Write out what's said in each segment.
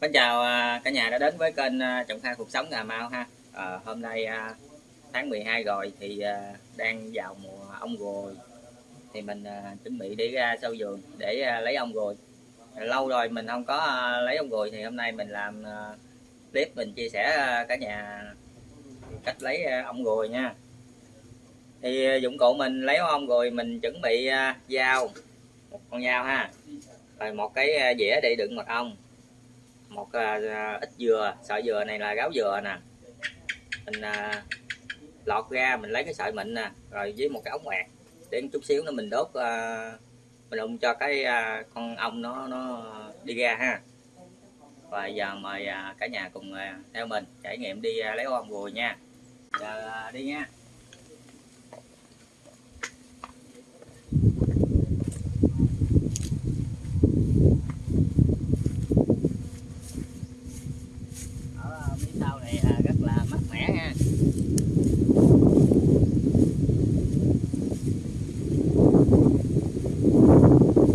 Xin chào à, cả nhà đã đến với kênh à, Trọng Kha Cuộc Sống Cà Mau ha. À, Hôm nay à, tháng 12 rồi thì đang vào mùa ong rồi. Thì mình chuẩn bị đi ra sâu vườn để lấy ong rồi. Lâu rồi mình không có lấy ong rồi thì hôm nay mình làm clip mình chia sẻ cả nhà cách lấy ong rồi nha. Thì dụng cụ mình lấy ong rồi mình chuẩn bị dao một con dao ha. Rồi một cái dĩa để đựng mật ong một à, à, ít dừa. Sợi dừa này là gáo dừa nè. Mình à, lọt ra mình lấy cái sợi mịn nè rồi với một cái ống quẹt để một chút xíu nữa mình đốt à, mình đụng cho cái con ong nó nó đi ra ha. Và giờ mời cả nhà cùng theo mình trải nghiệm đi lấy ong ruồi nha. Giờ đi nha ở phía sau này à, rất là mát mẻ ha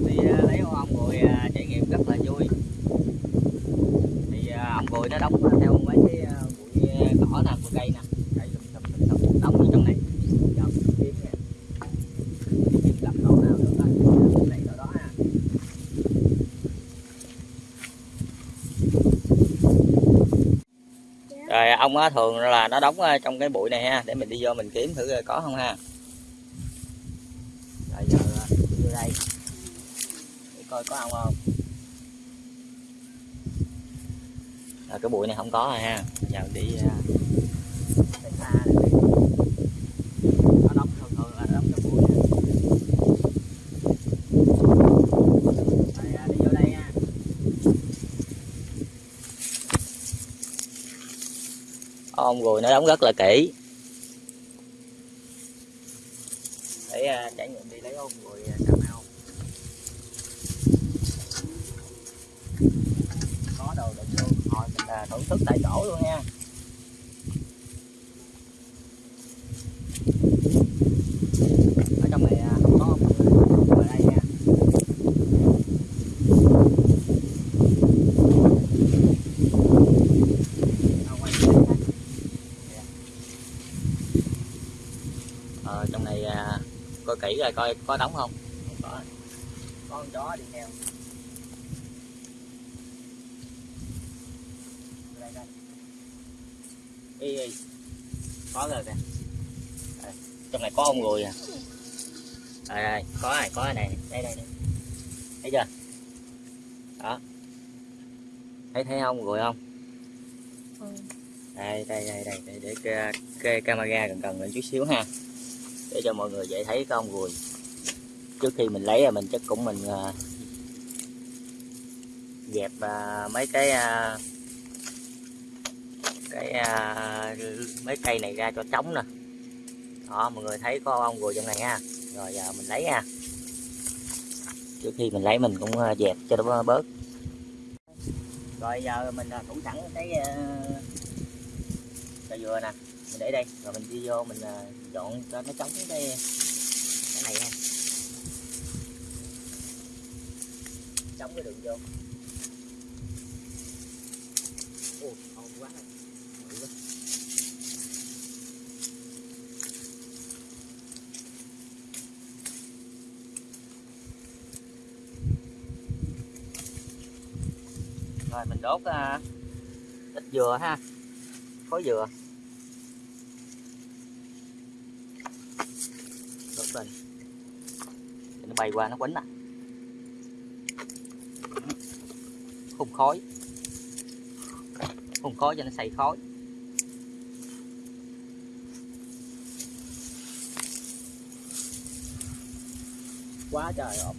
đi à, lấy ong ruồi à, trải nghiệm rất là vui thì à, ong ruồi nó đóng theo mấy cái à, bụi à, cỏ nè bụi cây nè cây lùm xùm lùm xùm đóng ở trong này giờ mình kiếm nè kiếm gặp chỗ nào được á mình lấy chỗ đó ha rồi ong á thường là nó đóng ờ, trong cái bụi này ha để mình đi vô mình kiếm thử có không ha. Rồi giờ đưa vô đây. Để coi có ong không. Rồi cái bụi này không có rồi ha. Giờ đi à, xa này đi. nó đóng thường thường là nó đóng trong bụi nè. rồi à, đi vô đây ha ong ruồi nó đóng rất là kỹ. Để à, trải nghiệm đi lấy ông ruồi cà mau có đồ đựng luôn. Thôi mình à, thưởng thức tại chỗ luôn nha ở trong này à, không có ong ruồi ở đây nha Đâu quay đây ha. ờ, trong này à, coi kỹ rồi coi có đóng không không có có con chó đi theo đây đây y y có rồi kìa Đây, trong này có ông người à đây đây có này có này đây đây đây thấy chưa đó thấy thấy không rồi không đây đây đây đây, đây để cái, cái camera gần gần lên chút xíu ha để cho mọi người dễ thấy cái ong ruồi trước khi mình lấy là mình chắc cũng mình à, dẹp à, mấy cái à, cái mấy cây này ra cho trống nè. Đó, mọi người thấy có ong ruồi trong này ha. Rồi giờ mình lấy ha. Trước khi mình lấy mình cũng dẹp cho nó bớt. Rồi, giờ mình thủ sẵn cái cây dừa nè mình để đây rồi mình đi vô mình à, dọn cho nó chống cái cái này ha. Chống cái đường vô. Quá. Quá. rồi mình đốt uh, ít dừa ha. Khối dừa đốt lên Để nó bay qua nó quấn nè à. hùng khói. Hùng khói cho nó xây khói. Quá trời ồn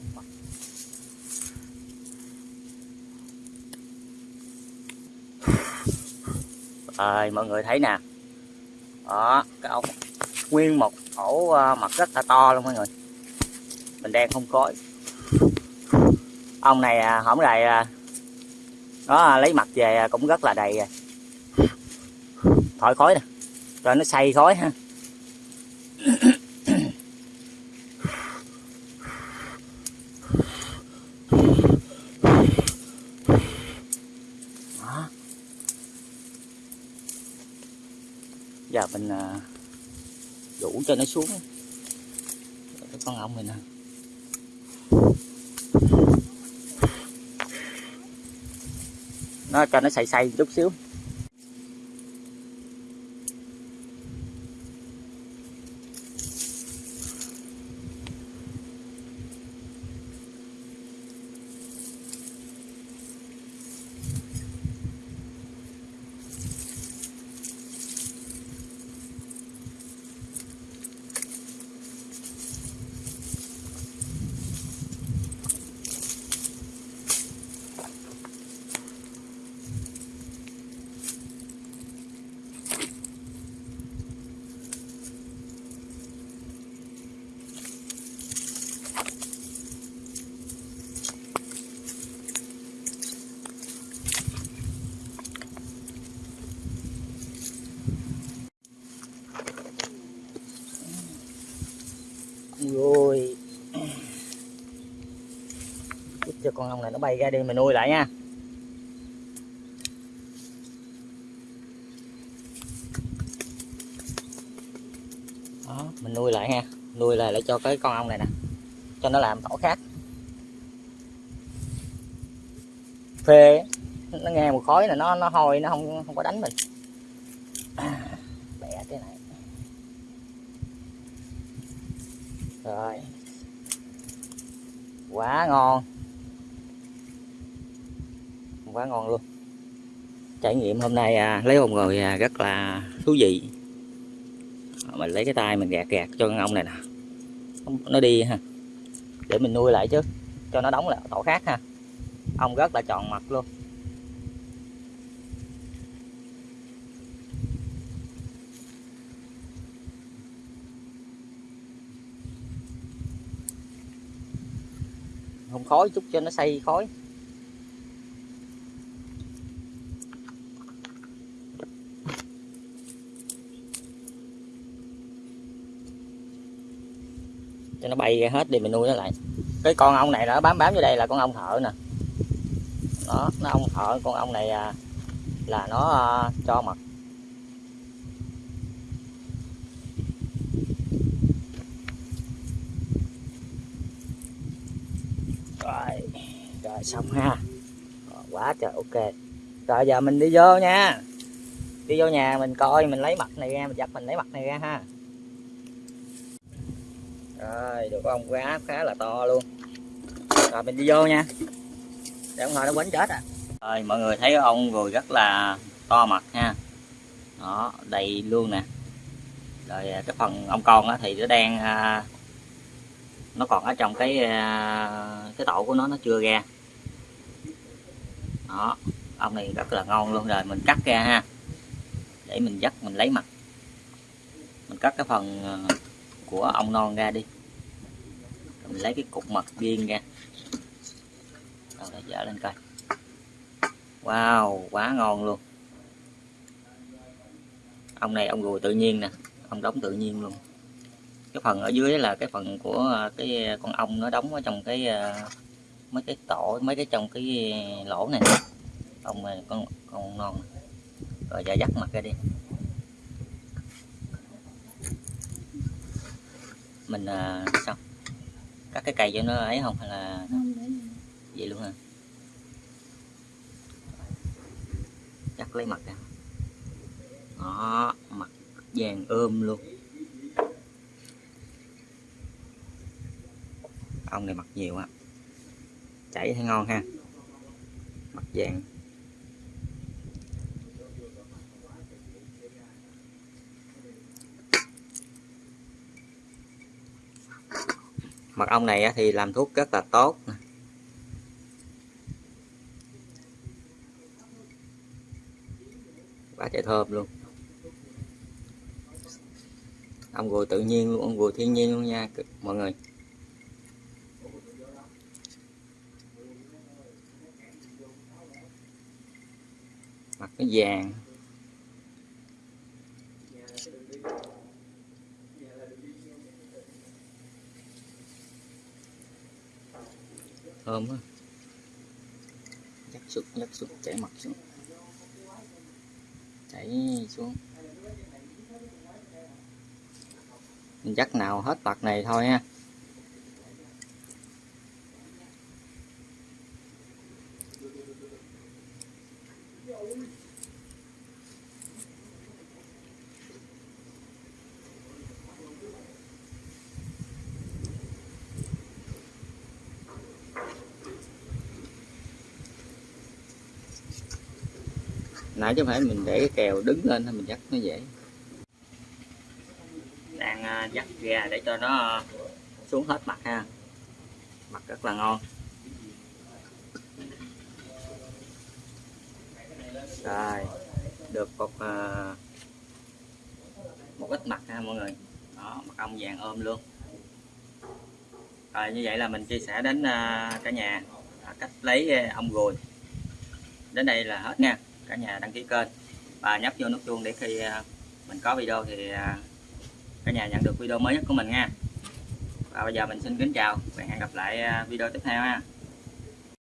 ơi à, mọi người thấy nè. Đó cái ốc nguyên một ổ mật mặt rất là to luôn mọi người mình đang không khói ông này à, hổng rày à, nó lấy mặt về à, cũng rất là đầy rồi thổi khói nè rồi nó xay khói ha. Đó. Giờ mình đủ cho nó xuống. Cái con ong này nè. Nó cho nó xay xay chút xíu rồi Giúp cho con ong này nó bay ra đi mình nuôi lại nha. Đó mình nuôi lại ha nuôi lại để cho cái con ong này nè. Cho nó làm tổ khác. Phê nó nghe một khói là nó nó hôi nó không không có đánh mình. À, bẻ thế này. Rồi. Quá ngon quá ngon luôn. Trải nghiệm hôm nay à, lấy ong rồi à, rất là thú vị. À, mình lấy cái tay mình gạt gạt cho con ong này nè. Nó đi ha. Để mình nuôi lại chứ cho nó đóng lại tổ khác ha. Ong rất là tròn mặt luôn. Không khói chút cho nó xây khói. Cho nó bay ra hết đi mình nuôi nó lại. Cái con ong này nó bám bám vô đây là con ong thợ nè. Đó nó ong thợ con ong này à, là nó à, cho mật. Rồi rồi xong ha. Rồi, quá trời ok. Rồi giờ mình đi vô nha. Đi vô nhà mình coi mình lấy mặt này ra mình giặt mình lấy mặt này ra ha rồi được con cá khá là to luôn. Rồi mình đi vô nha. Để ông hồi nó quánh chết à. Rồi mọi người thấy ông rồi rất là to mặt ha đó đầy luôn nè. Rồi à, cái phần ông con á thì nó đang à, nó còn ở trong cái à, cái tổ của nó nó chưa ra. Đó ông này rất là ngon luôn. Rồi mình cắt ra ha. Để mình dắt mình lấy mặt. Mình cắt cái phần à, của ong non ra đi. Rồi mình lấy cái cục mật viên ra. Rồi để dở lên coi. Wow, quá ngon luôn. Ông này ông ruồi tự nhiên nè, ông đóng tự nhiên luôn. Cái phần ở dưới là cái phần của à, cái à, con ong nó đóng ở trong cái à, mấy cái tổ, mấy cái trong cái lỗ này. Ông này con con non. Rồi giờ dắt mặt ra đi. Mình à, sao cắt cái cây cho nó ấy không hay là vậy. Luôn hả? Cắt lấy mặt ra đó mặt vàng ôm luôn. Ong này mặt nhiều á chảy thấy ngon ha. Mặt vàng mật ong này thì làm thuốc rất là tốt. Quá trời thơm luôn. Ong gùi tự nhiên luôn ong gùi thiên nhiên luôn nha mọi người. Mặt nó vàng. Thơm quá. Dắt sụt dắt sụt chảy mặt xuống. Chảy xuống. Mình dắt nào hết mặt này thôi ha. Nãy chứ không phải mình để cái kèo đứng lên thôi, mình dắt nó dễ đang à, dắt ra để cho nó à, xuống hết mặt ha. Mặt rất là ngon. Rồi, được một à, một ít mặt ha mọi người. Đó, mặt ong vàng ôm luôn. Rồi, như vậy là mình chia sẻ đến cả nhà. Cách lấy ong ruồi đến đây là hết nha cả nhà đăng ký kênh. Và nhấp vô nút chuông để khi à, mình có video thì à, cả nhà nhận được video mới nhất của mình nha. Và bây giờ mình xin kính chào và hẹn gặp lại à, video tiếp theo ha.